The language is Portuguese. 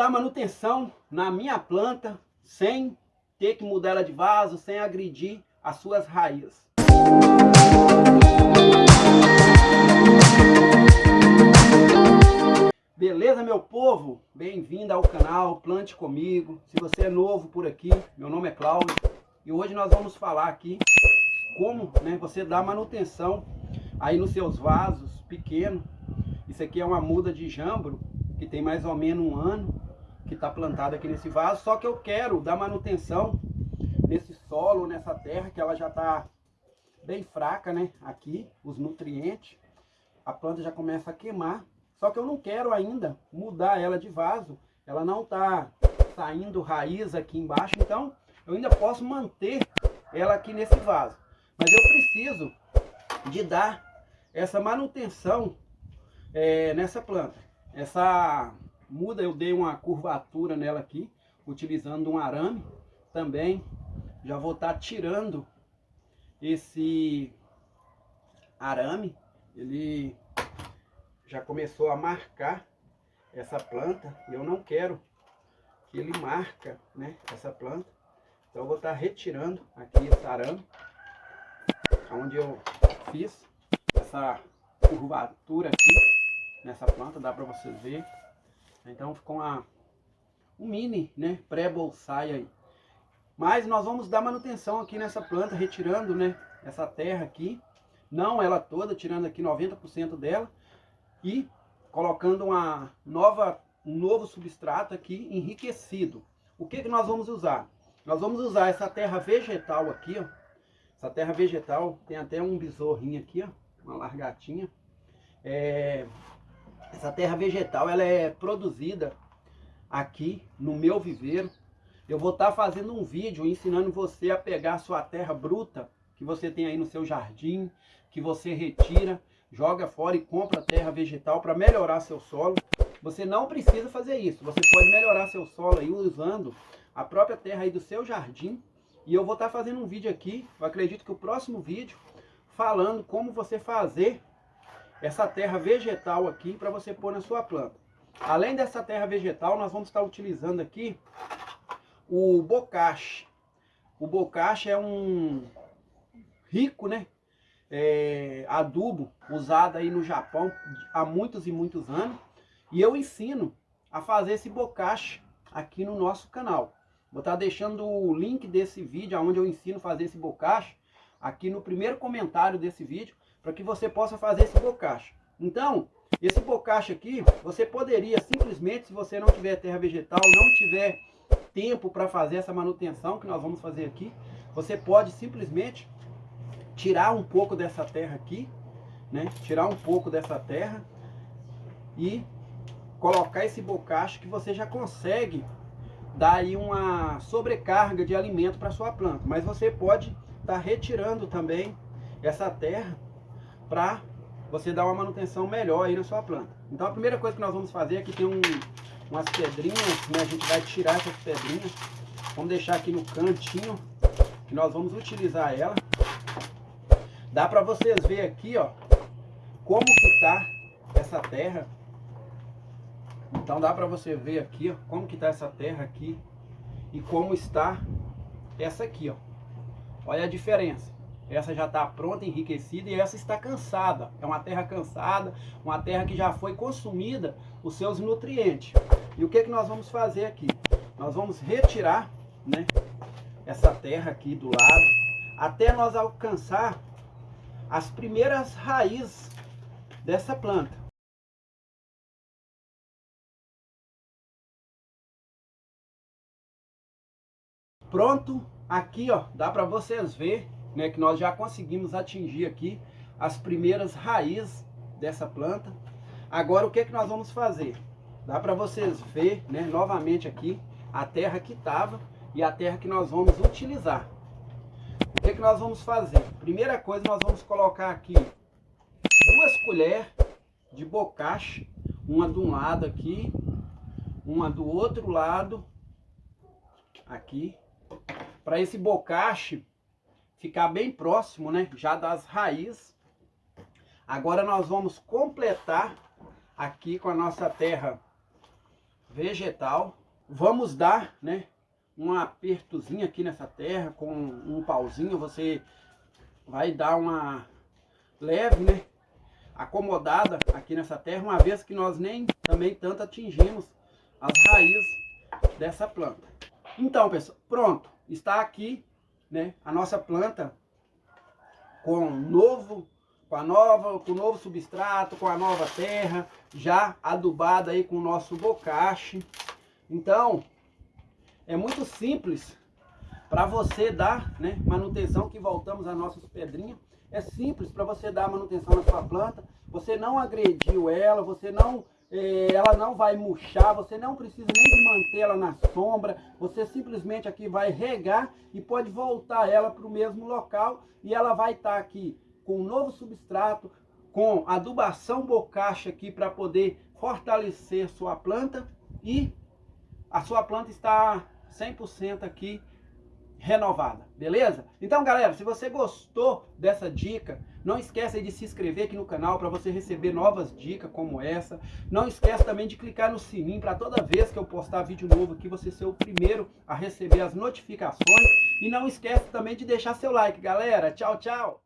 dar manutenção na minha planta sem ter que mudar ela de vaso, sem agredir as suas raízes. Beleza, meu povo? Bem-vindo ao canal Plante Comigo. Se você é novo por aqui, meu nome é Cláudio e hoje nós vamos falar aqui como né, você dá manutenção aí nos seus vasos pequenos. Isso aqui é uma muda de jambro que tem mais ou menos um ano que está plantado aqui nesse vaso, só que eu quero dar manutenção nesse solo, nessa terra que ela já está bem fraca, né? Aqui, os nutrientes, a planta já começa a queimar só que eu não quero ainda mudar ela de vaso. Ela não está saindo raiz aqui embaixo, então eu ainda posso manter ela aqui nesse vaso. Mas eu preciso de dar essa manutenção é, nessa planta. Essa muda eu dei uma curvatura nela aqui, utilizando um arame. Também já vou estar tá tirando esse arame. Ele já começou a marcar essa planta eu não quero que ele marca né, essa planta. Então eu vou estar retirando aqui esse arame, onde eu fiz essa curvatura aqui nessa planta, dá para vocês verem. Então ficou uma, um mini né, pré-bolsai aí. Mas nós vamos dar manutenção aqui nessa planta, retirando né, essa terra aqui. Não ela toda, tirando aqui 90% dela e colocando uma nova, um novo substrato aqui enriquecido. O que, que nós vamos usar? Nós vamos usar essa terra vegetal aqui, ó. Essa terra vegetal tem até um besorrinho aqui, ó, uma largatinha. É, essa terra vegetal ela é produzida aqui no meu viveiro. Eu vou estar tá fazendo um vídeo ensinando você a pegar a sua terra bruta que você tem aí no seu jardim, que você retira joga fora e compra terra vegetal para melhorar seu solo. Você não precisa fazer isso. Você pode melhorar seu solo aí usando a própria terra aí do seu jardim. E eu vou estar tá fazendo um vídeo aqui, eu acredito que o próximo vídeo, falando como você fazer essa terra vegetal aqui para você pôr na sua planta. Além dessa terra vegetal, nós vamos estar utilizando aqui o bocache. O bocache é um rico, né, é, adubo usado aí no Japão há muitos e muitos anos. E eu ensino a fazer esse bocache aqui no nosso canal. Vou estar deixando o link desse vídeo, onde eu ensino a fazer esse bocache, aqui no primeiro comentário desse vídeo, para que você possa fazer esse bocache. Então, esse bocache aqui, você poderia simplesmente, se você não tiver terra vegetal, não tiver tempo para fazer essa manutenção que nós vamos fazer aqui, você pode simplesmente tirar um pouco dessa terra aqui, né? Tirar um pouco dessa terra e colocar esse bocacho que você já consegue dar aí uma sobrecarga de alimento para sua planta. Mas você pode estar tá retirando também essa terra para você dar uma manutenção melhor aí na sua planta. Então a primeira coisa que nós vamos fazer aqui tem um, umas pedrinhas, né? A gente vai tirar essas pedrinhas. Vamos deixar aqui no cantinho que nós vamos utilizar ela. Dá para vocês ver aqui, ó, como que tá essa terra. Então dá para você ver aqui, ó, como que tá essa terra aqui e como está essa aqui, ó. Olha a diferença. Essa já está pronta, enriquecida e essa está cansada. É uma terra cansada, uma terra que já foi consumida os seus nutrientes. E o que, que nós vamos fazer aqui? Nós vamos retirar né, essa terra aqui do lado até nós alcançar as primeiras raízes dessa planta. Pronto, aqui ó, dá para vocês ver, né, que nós já conseguimos atingir aqui as primeiras raízes dessa planta. Agora o que que nós vamos fazer? Dá para vocês ver, né, novamente aqui a terra que estava e a terra que nós vamos utilizar. O que, que nós vamos fazer? Primeira coisa, nós vamos colocar aqui duas colheres de bocache, uma de um lado aqui, uma do outro lado, aqui, para esse bocache ficar bem próximo, né, já das raízes. Agora nós vamos completar aqui com a nossa terra vegetal. Vamos dar, né, um apertozinho aqui nessa terra com um pauzinho. Você vai dar uma leve, né, acomodada aqui nessa terra, uma vez que nós nem também tanto atingimos as raízes dessa planta. Então, pessoal, pronto, está aqui, né, a nossa planta com novo, com a nova, com o novo substrato, com a nova terra, já adubada aí com o nosso bocache. Então, é muito simples para você dar, né, manutenção que voltamos às nossas pedrinhas. É simples para você dar manutenção na sua planta. Você não agrediu ela, você não ela não vai murchar, você não precisa nem de manter ela na sombra, você simplesmente aqui vai regar e pode voltar ela para o mesmo local e ela vai estar tá aqui com um novo substrato, com adubação bocacha aqui para poder fortalecer sua planta e a sua planta está 100% aqui renovada, beleza? Então, galera, se você gostou dessa dica, não esqueça de se inscrever aqui no canal para você receber novas dicas como essa. Não esqueça também de clicar no sininho para toda vez que eu postar vídeo novo aqui, você ser o primeiro a receber as notificações. E não esqueça também de deixar seu like, galera. Tchau, tchau!